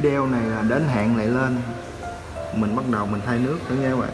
video này là đến hạn lại lên. Mình bắt đầu mình thay nước nữa nha các bạn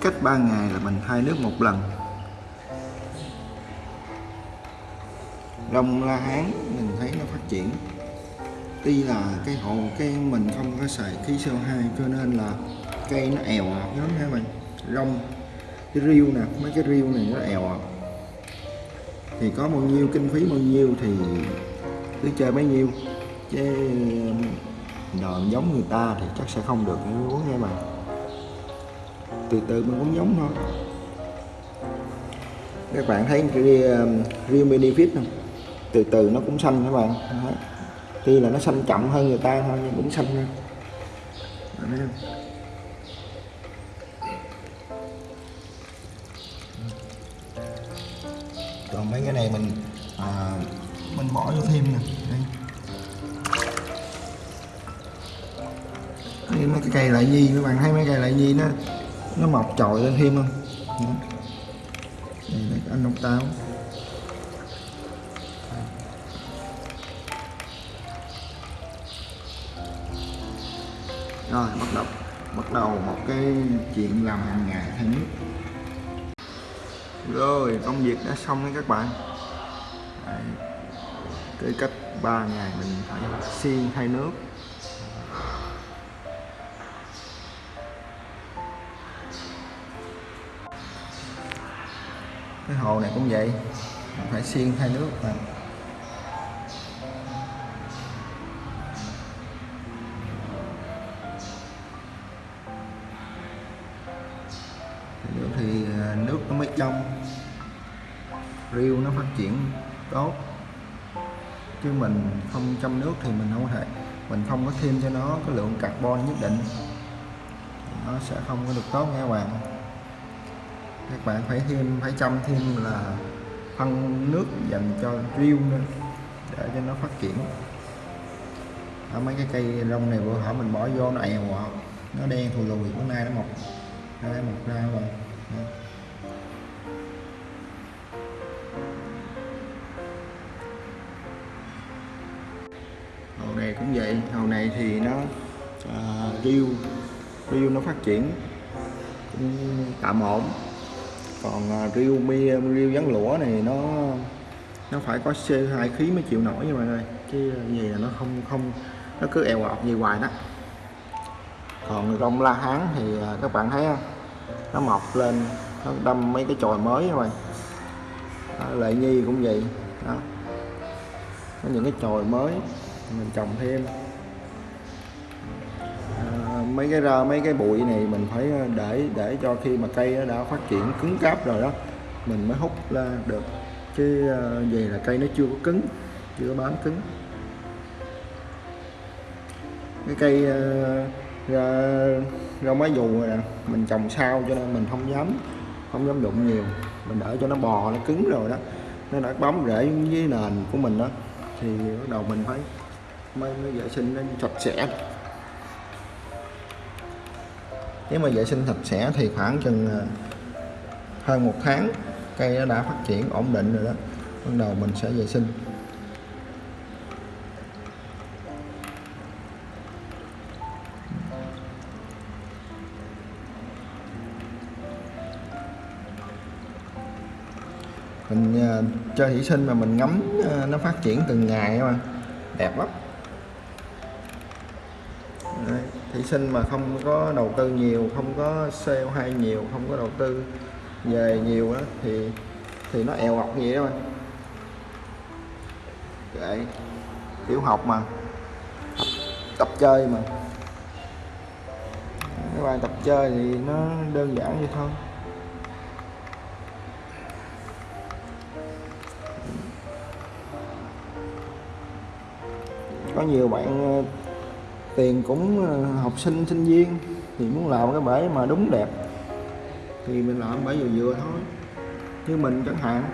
cách 3 ngày là mình thay nước một lần. Rong la hán, mình thấy nó phát triển. Tuy là cái hộ cái mình không có xài khí CO2 cho nên là cây nó èo ạt lắm ha bạn rong, cái riêu nè, mấy cái riêu này nó èo ạt à. thì có bao nhiêu, kinh phí bao nhiêu thì cứ chơi bấy nhiêu. Chứ đòn giống người ta thì chắc sẽ không được như muốn nghe bạn từ từ mình cũng giống thôi. Các bạn thấy cái um, real Fit không? Từ từ nó cũng xanh các bạn. Đấy. tuy là nó xanh chậm hơn người ta thôi nhưng cũng xanh hơn. Đấy. còn mấy cái này mình à, mình bỏ vô thêm nè. Đây. Đây, mấy cái cây lại nhi các bạn thấy mấy cây lại nhi nó nó mọc trồi lên thêm không? Đó. đây là anh ốc táo. Rồi, bắt đầu bắt đầu một cái chuyện làm hàng ngày thay nước rồi, công việc đã xong đấy các bạn. Đấy. cái cách 3 ngày mình phải xiên thay nước. Cái hồ này cũng vậy. Mình phải xiên thay nước mà. Nước thì à, nước nó mới trong. Riêu nó phát triển tốt. Chứ mình không chăm nước thì mình không có thể, mình không có thêm cho nó cái lượng carbon nhất định. Nó sẽ không có được tốt nha các bạn các bạn phải thêm phải chăm thêm là phân nước dành cho riêu nữa để cho nó phát triển ở mấy cái cây rong này bữa hở mình bỏ vô nó èo à. nó đen thù lùi bữa nay nó mọc nó mọc ra rồi Đó. hồ này cũng vậy hồ này thì nó à, riêu riêu nó phát triển cũng tạm ổn còn à, riêu mi riêu vắn lũa này nó nó phải có CO2 khí mới chịu nổi nha mọi người chứ gì là nó không không nó cứ eo ọt gì hoài đó. Còn rong la hán thì à, các bạn thấy không? nó mọc lên nó đâm mấy cái chồi mới rồi lệ nhi cũng vậy. Đó. Có những cái chồi mới mình trồng thêm mấy cái ra mấy cái bụi này mình phải ờ, để để cho khi mà cây nó đã phát triển cứng cáp rồi đó mình mới hút ra được. Chứ ờ, về là cây nó chưa có cứng chưa có bám cứng. Cái cây ra ra rau dù này nè mình trồng sau cho nên mình không dám không dám đụng nhiều. Mình đợi cho nó bò nó cứng rồi đó nó đã bám rễ với nền của mình đó thì bắt đầu mình phải mới, mới vệ sinh nó sạch sẽ nếu mà vệ sinh sạch sẽ thì khoảng chừng ờ, hơn một tháng cây nó đã phát triển ổn định rồi đó. Bắt đầu mình sẽ vệ sinh. Mình cho chơi thủy sinh mà mình ngắm ờ, nó phát triển từng ngày mà đẹp lắm. Thủy sinh mà không có đầu tư nhiều không có CO2 nhiều không có đầu tư về nhiều đó, thì thì nó èo ọc vậy thôi Vậy tiểu học mà tập, tập chơi mà. Các bạn tập chơi thì nó đơn giản vậy thôi. Có nhiều bạn tiền cũng ờ, học sinh sinh viên thì muốn làm cái bể mà đúng đẹp thì mình làm bể vừa vừa thôi. Như mình chẳng hạn.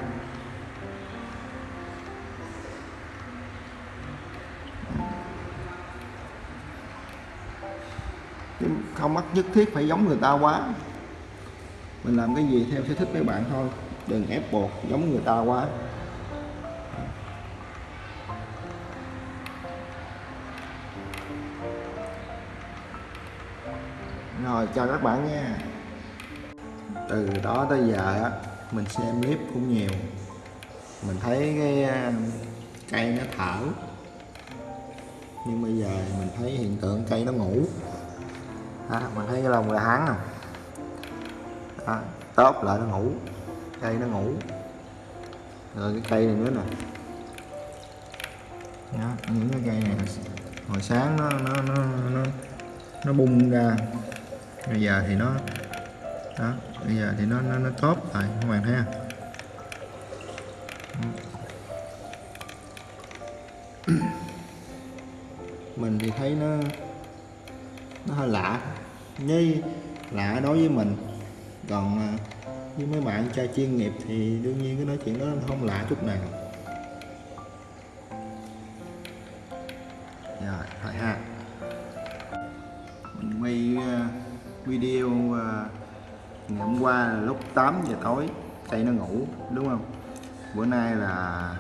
Chứ không bắt nhất thiết phải giống người ta quá. Mình làm cái gì theo sở thích mấy bạn thôi. Đừng ép buộc giống người ta quá. Rồi chào các bạn nha. Từ đó tới giờ á mình xem clip cũng nhiều. Mình thấy cái ờ, cây nó thở. Nhưng bây giờ mình thấy hiện tượng cây nó ngủ. À, mình thấy cái lồng gà hắn không? À, tốp lại nó ngủ. Cây nó ngủ. Rồi cái cây này nữa nè. Đó, những cái cây này hồi sáng nó nó nó nó, nó bung ra bây giờ thì nó đó bây giờ thì nó nó nó tốt rồi, các bạn thấy không? Mình thì thấy nó nó hơi lạ. Như lạ đối với mình. Còn à, với mấy bạn trai chuyên nghiệp thì đương nhiên cái nói chuyện đó không lạ chút nào. Rồi thôi ha. Ngày hôm qua là lúc 8 giờ tối cây nó ngủ đúng không? Bữa nay là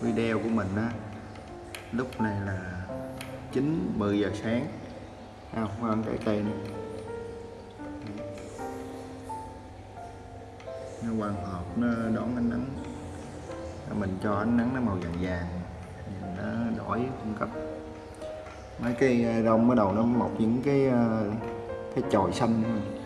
video của mình á. Lúc này là 9 10 giờ sáng. À, khoan cái cây này nó hoàn hợp nó đón ánh nắng. Mình cho ánh nắng nó màu vàng vàng. Nó đổi cung cấp. Mấy cây à, rong bắt đầu nó mọc những cái à, cái chồi xanh thôi.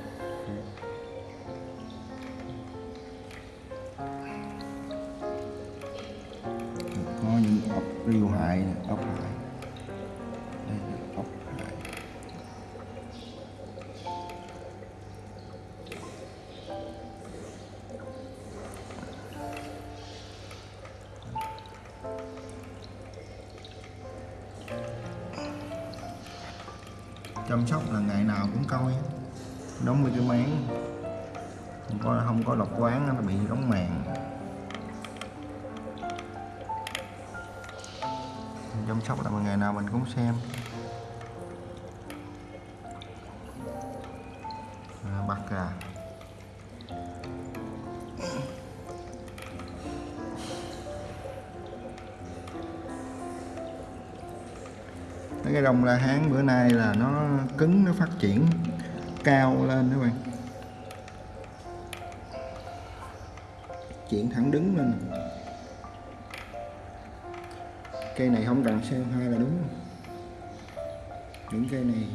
Chăm sóc là ngày nào cũng coi đóng mấy cái máng. Không có không có lọc quán, nó bị đóng màng chăm sóc là ngày nào mình cũng xem. Mấy cái đồng la hán bữa nay là nó cứng nó phát triển cao lên các bạn. Chuyển thẳng đứng lên. Cây này không cần xe hai là đúng. Những cây này.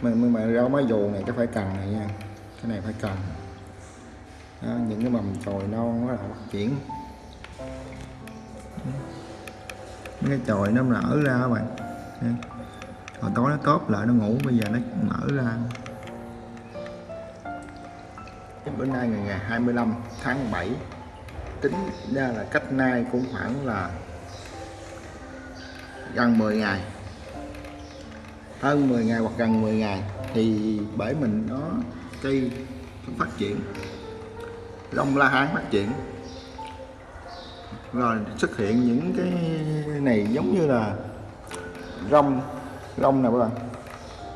Mà mà, mà rau má dù này cái phải cần này nha. Cái này phải cần. Đó, những cái mầm chồi non nó là phát triển. Cái chồi nó nở ra các bạn. Hồi tối nó tốt lại, nó ngủ, bây giờ nó nở ra. Bữa nay ngày ngày 25 tháng 7 tính ra là cách nay cũng khoảng là gần 10 ngày. Hơn 10 ngày hoặc gần 10 ngày thì bể mình nó cây phát triển, long la hán phát triển rồi xuất hiện những cái này giống như là rong rong nè các bạn.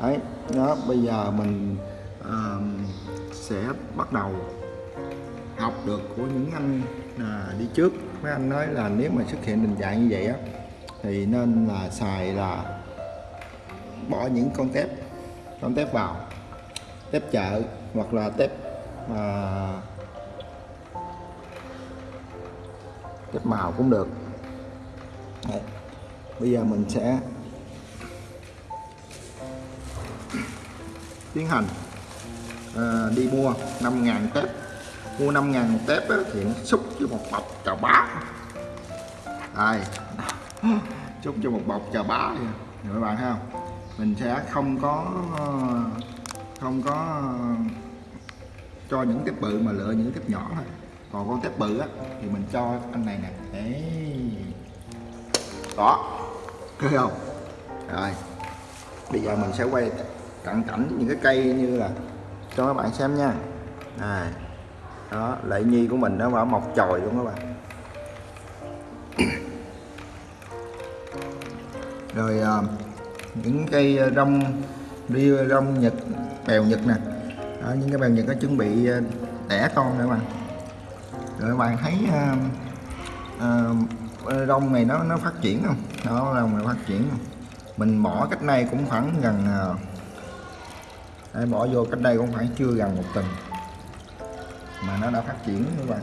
Đấy đó bây giờ mình à, sẽ bắt đầu học được của những anh à, đi trước. Mấy anh nói là nếu mà xuất hiện tình trạng như vậy á thì nên là xài là bỏ những con tép con tép vào tép chợ hoặc là tép à, tép màu cũng được. Đấy. bây giờ mình sẽ tiến hành à, đi mua 5.000 tép. Mua 5.000 tép á, thì nó xúc cho một bọc chà bá. Đây. Xúc cho một bọc chà bá. Các bạn thấy không? Mình sẽ không có ờ, không có cho những cái bự mà lựa những cái nhỏ thôi còn con tép bự á thì mình cho anh này nè. Đấy đó. Thấy không? Rồi. Bây giờ mình sẽ quay cận cảnh những cái cây như là cho các bạn xem nha. Này. Đó lệ nhi của mình nó vào mọc chồi luôn các bạn. Rồi à, những cây rong đi rong nhật bèo nhật nè. Đó, những cái bèo nhật nó chuẩn bị à, đẻ con nữa các bạn rồi các bạn thấy uh, uh, rong này nó nó phát triển không? Nó rong này phát triển không? Mình bỏ cách này cũng khoảng gần à, bỏ vô cách đây cũng phải chưa gần một tuần mà nó đã phát triển các bạn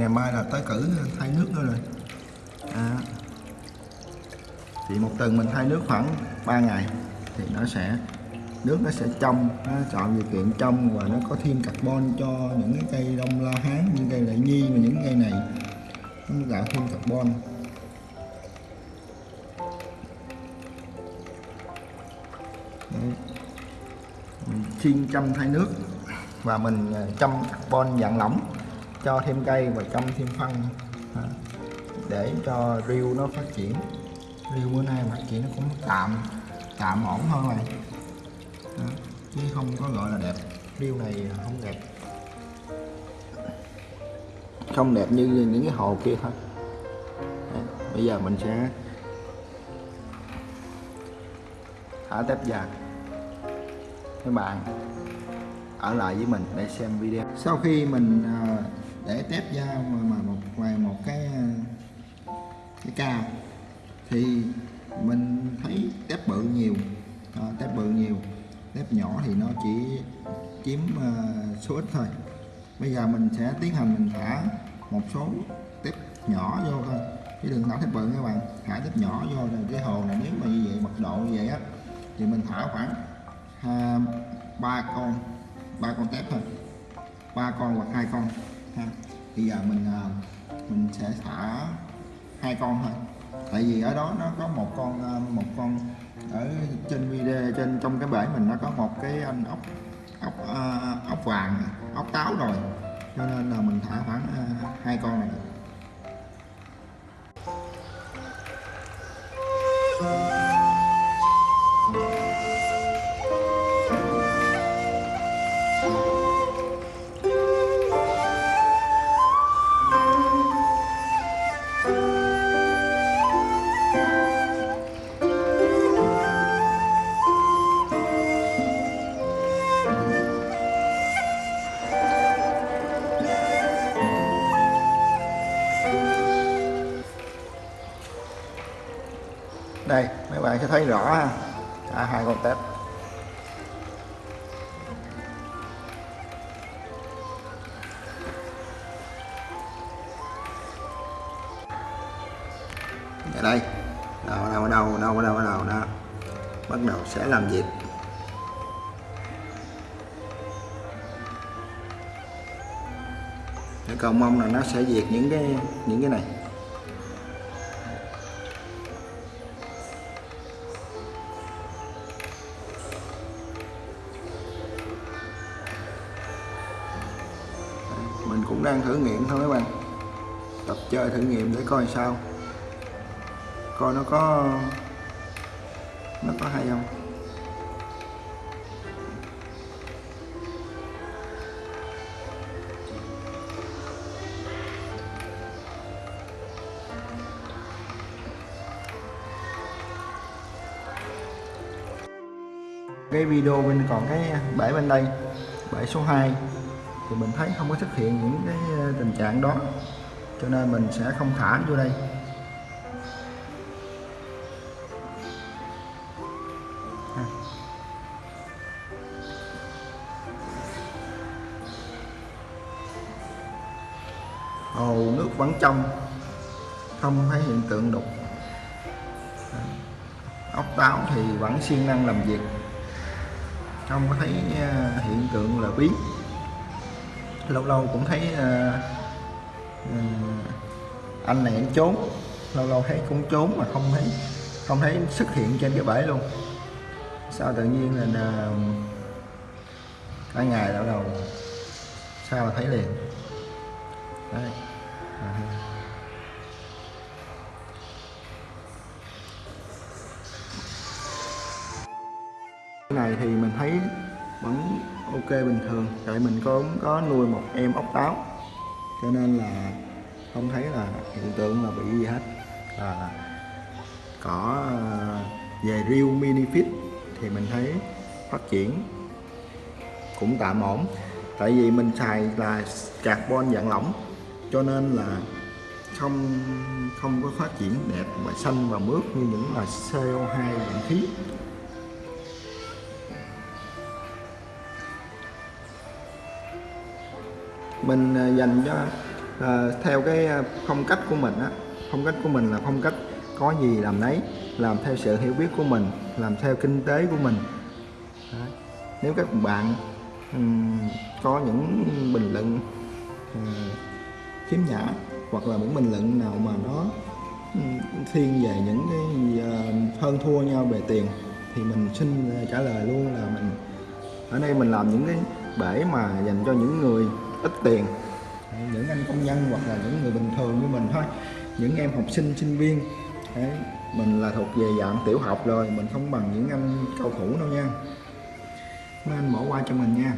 ngày mai là tới cử thay nước nữa rồi. À, thì một tuần mình thay nước khoảng 3 ngày thì nó sẽ nước nó sẽ trong nó chọn điều kiện trong và nó có thêm carbon cho những cái cây đông la hán như cây đại nhi và những cây này. Nó tạo thêm carbon. Chuyên chăm thay nước và mình à, chăm carbon dạng lỏng cho thêm cây và chăm thêm phân à, để cho riêu nó phát triển riêu bữa nay phát triển nó cũng tạm tạm ổn hơn này đó. chứ không có gọi là đẹp riêu này không đẹp không đẹp như những cái hồ kia thôi Đấy. bây giờ mình sẽ thả tép già các bạn ở lại với mình để xem video sau khi mình uh, để tép ra mà một ngoài một cái à, cái cao. Thì mình thấy tép bự nhiều à, tép bự nhiều. Tép nhỏ thì nó chỉ chiếm uh, số ít thôi. Bây giờ mình sẽ tiến hành mình thả một số tép nhỏ vô thôi. Chứ đừng thả tép bự các bạn. Thả tép nhỏ vô rồi cái hồ này nếu mà như vậy mật độ như vậy á thì mình thả khoảng à, ba con ba con tép thôi. Ba con hoặc hai con ha. Bây giờ mình à, mình sẽ thả hai con thôi. Tại vì ở đó nó có một con à, một con ở trên video trên trong cái bể mình nó có một cái anh ốc ốc uh, ốc vàng ốc táo rồi. Cho nên là mình thả khoảng uh, hai con này. đây thấy rõ ha. À, hai con tép. Ở đây. Đâu đâu đâu đâu đâu đâu đó bắt đầu sẽ làm việc. Cái cầu mong là nó sẽ diệt những cái những cái này. Cũng đang thử nghiệm thôi các bạn. Tập chơi thử nghiệm để coi sao. Coi nó có nó có hay không. Cái video bên còn cái bể bên đây, bể số 2 thì mình thấy không có xuất hiện những cái ờ, tình trạng đó. Cho nên mình sẽ không thả vô đây. Hồ nước vẫn trong. Không thấy hiện tượng đục. Ốc táo thì vẫn siêng năng làm việc. Không có thấy ờ, hiện tượng là biến lâu lâu cũng thấy uh, uh, anh này anh trốn. Lâu lâu thấy cũng trốn mà không thấy không thấy xuất hiện trên cái bể luôn. Sao tự nhiên là, là cả ngày đảo đầu sao mà thấy liền. Đấy. À. cái này thì mình thấy vẫn ok bình thường. Tại mình có có nuôi một em ốc táo. Cho nên là không thấy là hiện tượng là bị gì hết. À, cỏ về riêu mini fit thì mình thấy phát triển cũng tạm ổn. Tại vì mình xài là carbon dạng lỏng cho nên là không không có phát triển đẹp và xanh và mướt như những là CO2 dạng khí. Mình à, dành cho uh, theo cái à, phong cách của mình á phong cách của mình là phong cách có gì làm nấy làm theo sự hiểu biết của mình làm theo kinh tế của mình Đấy. nếu các bạn um, có những bình luận uh, khiếm nhã hoặc là những bình luận nào mà nó um, thiên về những cái uh, hơn thua nhau về tiền thì mình xin trả lời luôn là mình ở đây mình làm những cái bể mà dành cho những người ít tiền. Những anh công nhân hoặc là những người bình thường như mình thôi. Những em học sinh sinh viên. Đấy, mình là thuộc về dạng tiểu học rồi mình không bằng những anh cao thủ đâu nha. Mấy anh bỏ qua cho mình nha.